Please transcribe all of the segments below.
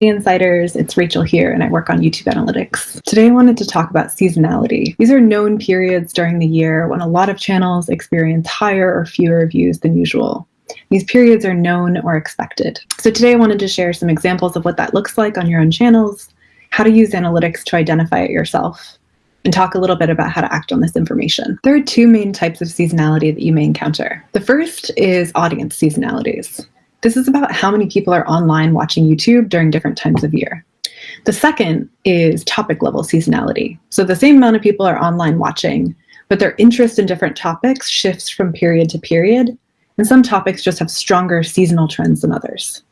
Insiders, it's Rachel here, and I work on YouTube Analytics. Today I wanted to talk about seasonality. These are known periods during the year when a lot of channels experience higher or fewer views than usual. These periods are known or expected. So today I wanted to share some examples of what that looks like on your own channels, how to use analytics to identify it yourself, and talk a little bit about how to act on this information. There are two main types of seasonality that you may encounter. The first is audience seasonalities. This is about how many people are online watching YouTube during different times of year. The second is topic level seasonality. So the same amount of people are online watching, but their interest in different topics shifts from period to period, and some topics just have stronger seasonal trends than others.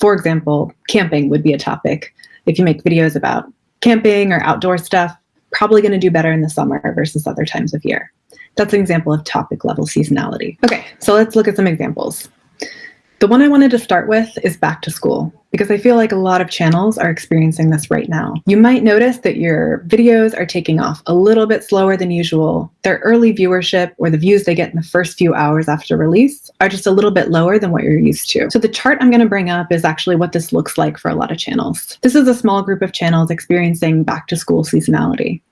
For example, camping would be a topic. If you make videos about camping or outdoor stuff, probably going to do better in the summer versus other times of year. That's an example of topic level seasonality. Okay, so let's look at some examples. The one I wanted to start with is back to school, because I feel like a lot of channels are experiencing this right now. You might notice that your videos are taking off a little bit slower than usual. Their early viewership or the views they get in the first few hours after release are just a little bit lower than what you're used to. So the chart I'm gonna bring up is actually what this looks like for a lot of channels. This is a small group of channels experiencing back to school seasonality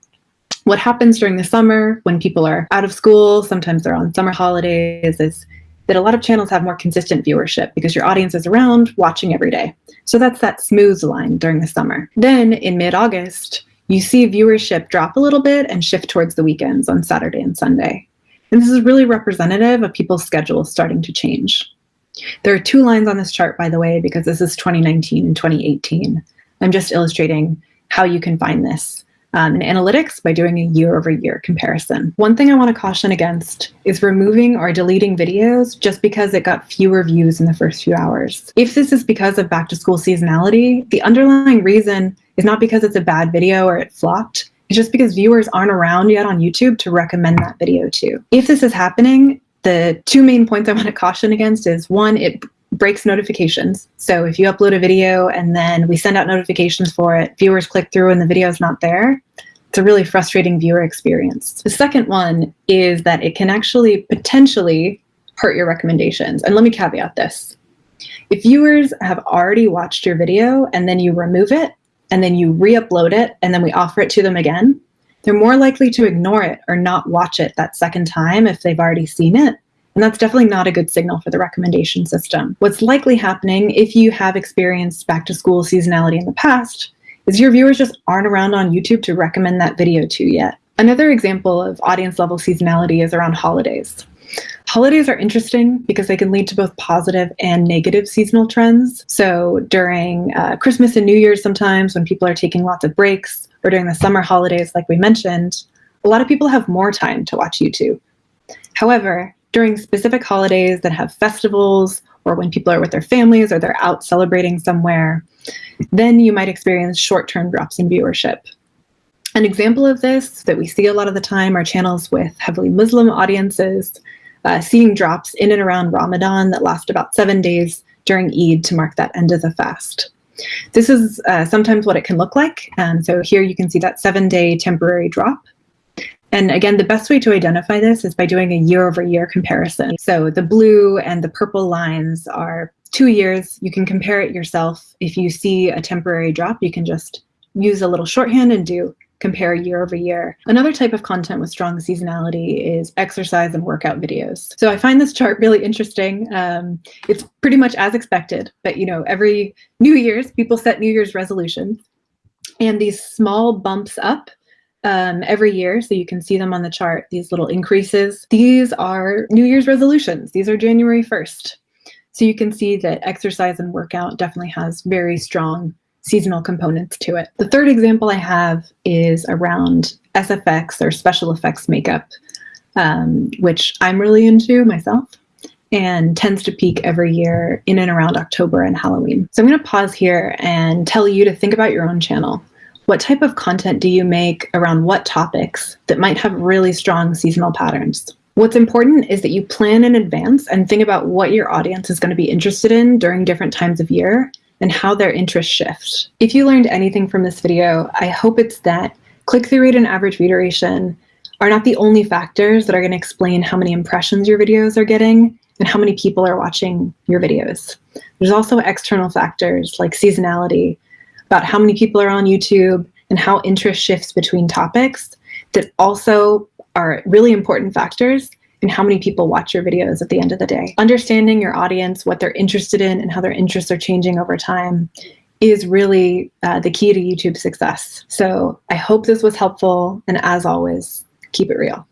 what happens during the summer when people are out of school, sometimes they're on summer holidays, is that a lot of channels have more consistent viewership because your audience is around watching every day. So that's that smooth line during the summer. Then in mid-August, you see viewership drop a little bit and shift towards the weekends on Saturday and Sunday. And this is really representative of people's schedules starting to change. There are two lines on this chart, by the way, because this is 2019 and 2018. I'm just illustrating how you can find this um, in analytics by doing a year over year comparison. One thing I want to caution against is removing or deleting videos just because it got fewer views in the first few hours. If this is because of back to school seasonality, the underlying reason is not because it's a bad video or it flopped. It's just because viewers aren't around yet on YouTube to recommend that video to. If this is happening, the two main points I want to caution against is one, it breaks notifications. So if you upload a video and then we send out notifications for it, viewers click through and the video is not there, it's a really frustrating viewer experience. The second one is that it can actually potentially hurt your recommendations. And let me caveat this. If viewers have already watched your video and then you remove it and then you re-upload it and then we offer it to them again, they're more likely to ignore it or not watch it that second time if they've already seen it and that's definitely not a good signal for the recommendation system. What's likely happening if you have experienced back to school seasonality in the past is your viewers just aren't around on YouTube to recommend that video to yet. Another example of audience level seasonality is around holidays. Holidays are interesting because they can lead to both positive and negative seasonal trends. So during uh, Christmas and New Year's sometimes when people are taking lots of breaks or during the summer holidays like we mentioned, a lot of people have more time to watch YouTube. However, during specific holidays that have festivals or when people are with their families or they're out celebrating somewhere, then you might experience short-term drops in viewership. An example of this that we see a lot of the time are channels with heavily Muslim audiences, uh, seeing drops in and around Ramadan that last about seven days during Eid to mark that end of the fast. This is uh, sometimes what it can look like. Um, so here you can see that seven day temporary drop. And again, the best way to identify this is by doing a year over year comparison. So the blue and the purple lines are two years. You can compare it yourself. If you see a temporary drop, you can just use a little shorthand and do compare year over year. Another type of content with strong seasonality is exercise and workout videos. So I find this chart really interesting. Um, it's pretty much as expected, but you know, every New Year's, people set New Year's resolutions and these small bumps up um, every year. So you can see them on the chart, these little increases. These are New Year's resolutions. These are January 1st. So you can see that exercise and workout definitely has very strong seasonal components to it. The third example I have is around SFX or special effects makeup, um, which I'm really into myself and tends to peak every year in and around October and Halloween. So I'm going to pause here and tell you to think about your own channel. What type of content do you make around what topics that might have really strong seasonal patterns? What's important is that you plan in advance and think about what your audience is going to be interested in during different times of year and how their interests shift. If you learned anything from this video, I hope it's that click-through rate and average view duration are not the only factors that are going to explain how many impressions your videos are getting and how many people are watching your videos. There's also external factors like seasonality, about how many people are on YouTube and how interest shifts between topics that also are really important factors in how many people watch your videos at the end of the day. Understanding your audience, what they're interested in, and how their interests are changing over time is really uh, the key to YouTube success. So I hope this was helpful. And as always, keep it real.